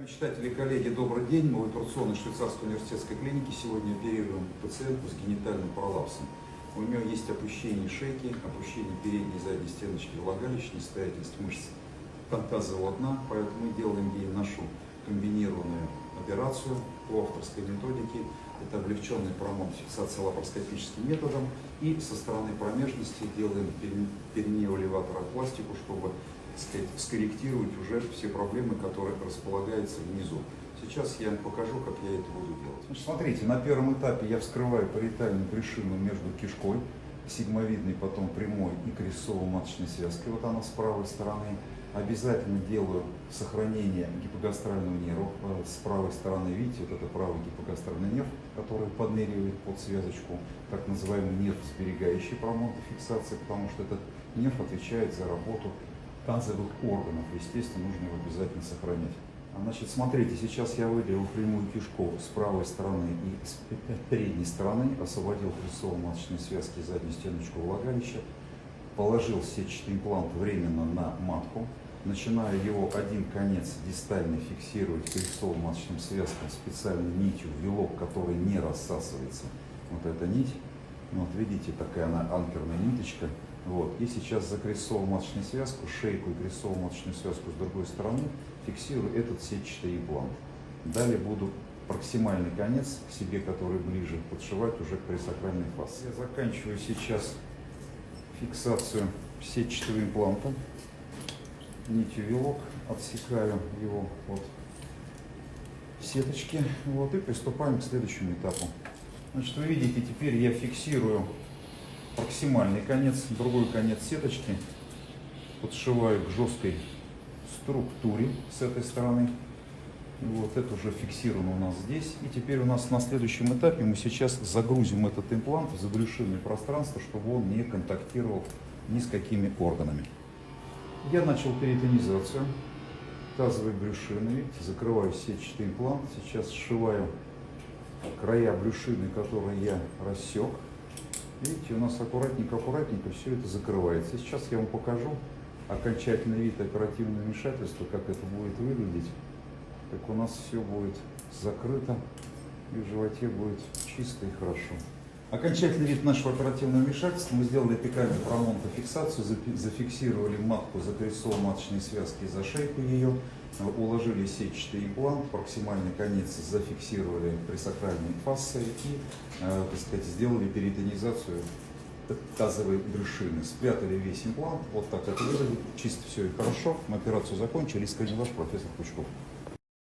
Мечтатели, коллеги, добрый день. Мы в операционной швейцарской университетской клинике сегодня оперируем пациентку с генитальным пролапсом. У нее есть опущение шейки, опущение передней и задней стеночки влагалища, нестоятельность мышц тазового дна, поэтому мы делаем ей нашу комбинированную операцию по авторской методике. Это облегченный промон фиксации лапароскопическим методом. И со стороны промежности делаем перинеоэлеваторопластику, чтобы сказать, скорректировать уже все проблемы, которые располагаются внизу. Сейчас я покажу, как я это буду делать. Смотрите, на первом этапе я вскрываю париетальную брюшину между кишкой, сигмовидной, потом прямой и крестцово-маточной связкой. Вот она с правой стороны. Обязательно делаю сохранение гипогастрального нерва. Э, с правой стороны, видите, вот это правый гипогастральный нерв, который подныривает под связочку, так называемый нерв сберегающий промонта фиксации, потому что этот нерв отвечает за работу тазовых органов. Естественно, нужно его обязательно сохранять. А, значит, смотрите, сейчас я выделил прямую кишку с правой стороны и с передней стороны, освободил прессово-маточные связки заднюю стеночку влагалища, положил сетчатый имплант временно на матку, начинаю его один конец дистально фиксировать прессово-маточным связкам специальной нитью, вилок, который не рассасывается. Вот эта нить, вот видите, такая она анкерная ниточка, вот. И сейчас за крестцово-маточную связку, шейку и крестцово-маточную связку с другой стороны фиксирую этот сетчатый имплант. Далее буду проксимальный конец к себе, который ближе, подшивать уже к пресакральной фасции. Я заканчиваю сейчас фиксацию сетчатого импланта. Нитью вилок, отсекаю его от сеточки вот, и приступаем к следующему этапу. Значит, вы видите, теперь я фиксирую проксимальный конец, другой конец сеточки подшиваю к жесткой структуре с этой стороны. Вот это уже фиксировано у нас здесь. И теперь у нас на следующем этапе мы сейчас загрузим этот имплант в забрюшинное пространство, чтобы он не контактировал ни с какими органами. Я начал перитонизацию тазовой брюшины. Видите, закрываю сетчатый имплант. Сейчас сшиваю края брюшины, которые я рассек. Видите, у нас аккуратненько-аккуратненько все это закрывается. Сейчас я вам покажу окончательный вид оперативного вмешательства, как это будет выглядеть. Как у нас все будет закрыто и в животе будет чисто и хорошо. Окончательный вид нашего оперативного вмешательства. Мы сделали эпикальную промонтофиксацию, зафиксировали матку за крестцово-маточные связки и за шейку ее, уложили сетчатый имплант, проксимальный конец зафиксировали пресакральной фасцией и, э, так сказать, сделали перитонизацию тазовой брюшины. Спрятали весь имплант, вот так это выглядит, чисто все и хорошо. Мы операцию закончили, искренне ваш профессор Пучков.